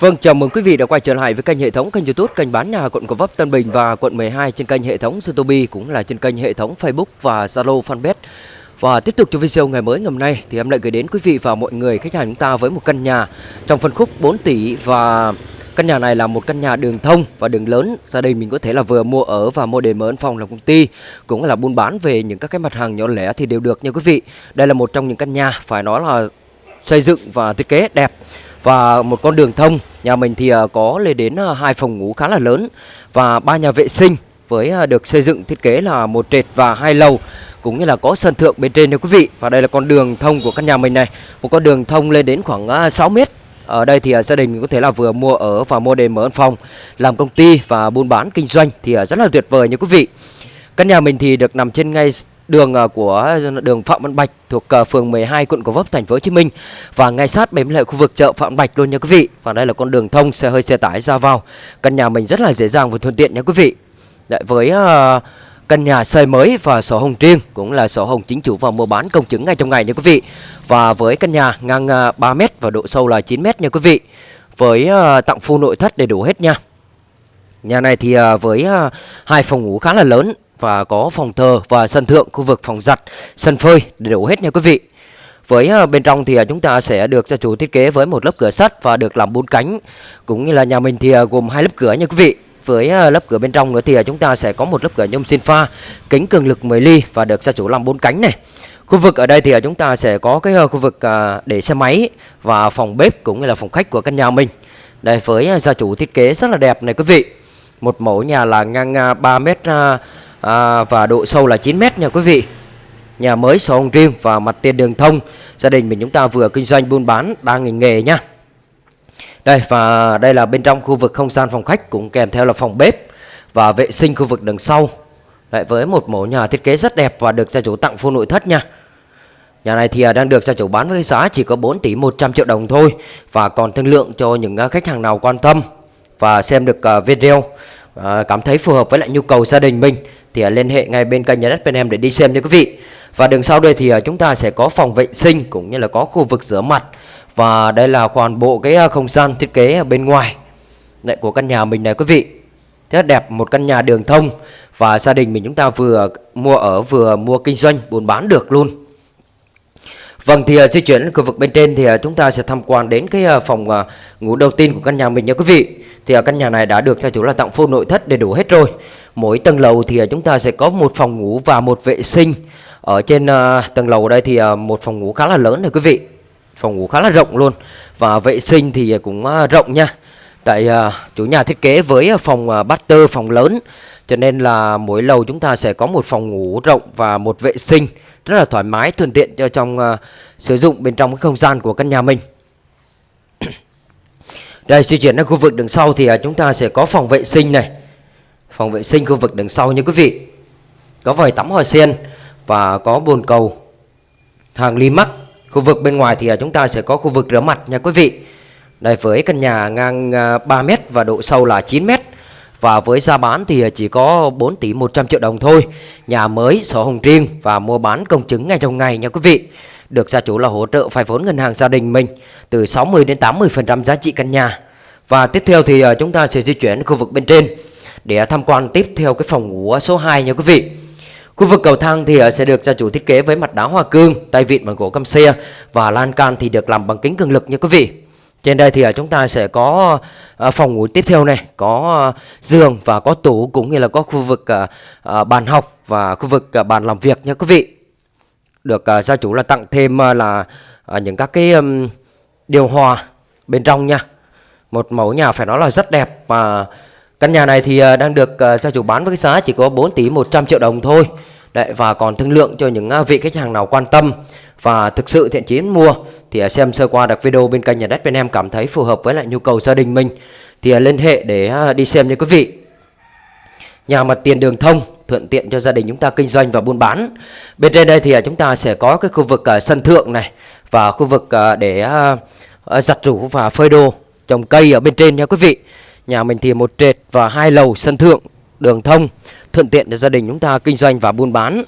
Vâng, chào mừng quý vị đã quay trở lại với kênh hệ thống kênh YouTube kênh bán nhà quận Gò Vấp Tân Bình và quận 12 trên kênh hệ thống YouTube cũng là trên kênh hệ thống Facebook và Zalo Fanpage. Và tiếp tục cho video ngày mới ngày hôm nay thì em lại gửi đến quý vị và mọi người khách hàng chúng ta với một căn nhà trong phân khúc 4 tỷ và căn nhà này là một căn nhà đường thông và đường lớn. Gia đình mình có thể là vừa mua ở và mua để mở phòng làm công ty cũng là buôn bán về những các cái mặt hàng nhỏ lẻ thì đều được nha quý vị. Đây là một trong những căn nhà phải nói là xây dựng và thiết kế đẹp và một con đường thông, nhà mình thì à, có lên đến à, hai phòng ngủ khá là lớn và ba nhà vệ sinh với à, được xây dựng thiết kế là một trệt và hai lầu cũng như là có sân thượng bên trên nha quý vị. Và đây là con đường thông của căn nhà mình này, một con đường thông lên đến khoảng 6 mét. Ở đây thì gia đình có thể là vừa mua ở và mua để mở phòng, làm công ty và buôn bán kinh doanh thì rất là tuyệt vời nha quý vị. Căn nhà mình thì được nằm trên ngay đường à, của à, đường Phạm Văn Bạch thuộc à, phường 12 quận Gò Vấp thành phố Hồ Chí Minh và ngay sát bên lại khu vực chợ Phạm Bạch luôn nha quý vị. Và đây là con đường thông xe hơi xe tải ra vào. Căn nhà mình rất là dễ dàng và thuận tiện nha quý vị. Đấy, với uh, căn nhà xây mới và sổ hồng riêng cũng là sổ hồng chính chủ và mua bán công chứng ngay trong ngày nha quý vị. Và với căn nhà ngang 3 m và độ sâu là 9 m nha quý vị. Với uh, tặng full nội thất đầy đủ hết nha. Nhà này thì uh, với uh, hai phòng ngủ khá là lớn và có phòng thờ và sân thượng, khu vực phòng giặt, sân phơi đầy đủ hết nha quý vị. Với ờ, bên trong thì ờ, chúng ta sẽ được gia chủ thiết kế với một lớp cửa sắt và được làm bốn cánh. Cũng như là nhà mình thì ờ, gồm hai lớp cửa nha quý vị. Với lớp cửa bên trong nữa thì chúng ta sẽ có một lớp cửa nhôm xin pha, kính cường lực 10 ly và được gia chủ làm bốn cánh này. Khu vực ở đây thì chúng ta sẽ có cái khu vực để xe máy và phòng bếp cũng như là phòng khách của căn nhà mình. Đây với gia chủ thiết kế rất là đẹp này quý vị. Một mẫu nhà là ngang à, 3 mét à, à, và độ sâu là 9 mét nha quý vị. Nhà mới sổ hồng riêng và mặt tiền đường thông. Gia đình mình chúng ta vừa kinh doanh buôn bán đang ngành nghề nha. Đây và đây là bên trong khu vực không gian phòng khách cũng kèm theo là phòng bếp và vệ sinh khu vực đằng sau. Lại với một mẫu nhà thiết kế rất đẹp và được gia chủ tặng full nội thất nha. Nhà này thì à, đang được gia chủ bán với giá chỉ có 4 tỷ 100 triệu đồng thôi Và còn thương lượng cho những à, khách hàng nào quan tâm Và xem được à, video Cảm thấy phù hợp với lại nhu cầu gia đình mình thì à, liên hệ ngay bên kênh nhà đất bên em để đi xem nha quý vị. Và đường sau đây thì à, chúng ta sẽ có phòng vệ sinh cũng như là có khu vực rửa mặt và đây là toàn bộ cái à, không gian thiết kế ở bên ngoài, lại của căn nhà mình này quý vị. Rất đẹp, một căn nhà đường thông và gia đình mình chúng ta vừa mua ở, vừa mua kinh doanh, buôn bán được luôn. Vâng thì di chuyển khu vực bên trên thì chúng ta sẽ tham quan đến cái phòng ngủ đầu tiên của căn nhà mình nha quý vị. Thì căn nhà này đã được gia chủ là tặng full nội thất đầy đủ hết rồi. Mỗi tầng lầu thì à, chúng ta sẽ có một phòng ngủ và một vệ sinh. Ở trên à, tầng lầu đây thì à, một phòng ngủ khá là lớn này quý vị. Phòng ngủ khá là rộng luôn và vệ sinh thì cũng rộng nha. Tại chủ nhà thiết kế với phòng uh, master phòng lớn cho nên là mỗi lầu chúng ta sẽ có một phòng ngủ rộng và một vệ sinh rất là thoải mái thuận tiện cho trong uh, sử dụng bên trong cái không gian của căn nhà mình đây di chuyển đến khu vực đằng sau thì uh, chúng ta sẽ có phòng vệ sinh này phòng vệ sinh khu vực đằng sau như quý vị. Có vòi tắm hoa sen và có bồn cầu. Hàng ly mắc khu vực bên ngoài thì à, chúng ta sẽ có khu vực rửa mặt nha quý vị. Đây với căn nhà ngang à, 3 mét và độ sâu là 9 mét. Và với giá bán thì à, chỉ có 4 tỷ 100 triệu đồng thôi. Nhà mới, sổ hồng riêng và mua bán công chứng ngay trong ngày nha quý vị. Được gia chủ là hỗ trợ vay vốn ngân hàng gia đình mình Từ 60 đến 80% giá trị căn nhà. Và tiếp theo thì chúng ta sẽ di chuyển khu vực bên trên. Để tham quan tiếp theo cái phòng ngủ số 2 nha quý vị Khu vực cầu thang thì ờ, sẽ được gia chủ thiết kế với mặt đá hoa cương, tay vịn bằng gỗ căm xe và lan can thì được làm bằng kính cường lực nha quý vị. Trên đây thì ờ, chúng ta sẽ có ờ, phòng ngủ tiếp theo này, có giường và có tủ cũng như là có khu vực bàn học và khu vực bàn làm việc nha quý vị. Được gia chủ là tặng thêm là những các cái điều hòa bên trong nha. Một mẫu nhà phải nói là rất đẹp và căn nhà này thì à, đang được à, gia chủ bán với cái giá chỉ có 4 tỷ 100 triệu đồng thôi. Đấy, và còn thương lượng cho những à, vị khách hàng nào quan tâm và thực sự thiện chí mua thì xem sơ qua được video bên kênh nhà đất bên em cảm thấy phù hợp với lại nhu cầu gia đình mình. Thì liên hệ để đi xem nha quý vị. Nhà mặt tiền đường thông thuận tiện cho gia đình chúng ta kinh doanh và buôn bán. Bên trên đây thì chúng ta sẽ có cái khu vực sân thượng này và khu vực để giặt rũ và phơi đồ trồng cây ở bên trên nha quý vị nhà mình thì một trệt và hai lầu sân thượng, đường thông, thuận tiện cho gia đình chúng ta kinh doanh và buôn bán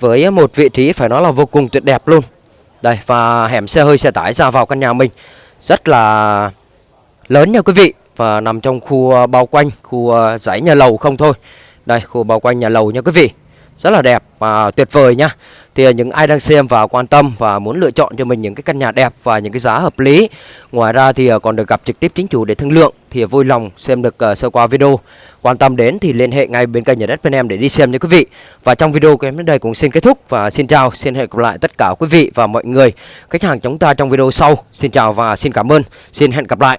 với một vị trí phải nói là vô cùng tuyệt đẹp luôn đây, và hẻm xe hơi, xe tải ra vào căn nhà mình rất là lớn nha quý vị, và nằm trong khu à, bao quanh, khu à, dãy nhà lầu không thôi. Đây, khu bao quanh nhà lầu nha quý vị. Rất là đẹp và tuyệt vời nhá. Thì những ai đang xem và quan tâm và muốn lựa chọn cho mình những cái căn nhà đẹp và những cái giá hợp lý. Ngoài ra thì à, còn được gặp trực tiếp chính chủ để thương lượng thì vui lòng xem được ờ, sơ qua video. Quan tâm đến thì liên hệ ngay bên kênh nhà đất bên em để đi xem nha quý vị. Và trong video của em đến đây cũng xin kết thúc và xin chào, xin hẹn gặp lại tất cả quý vị và mọi người khách hàng chúng ta trong video sau. Xin chào và xin cảm ơn. Xin hẹn gặp lại.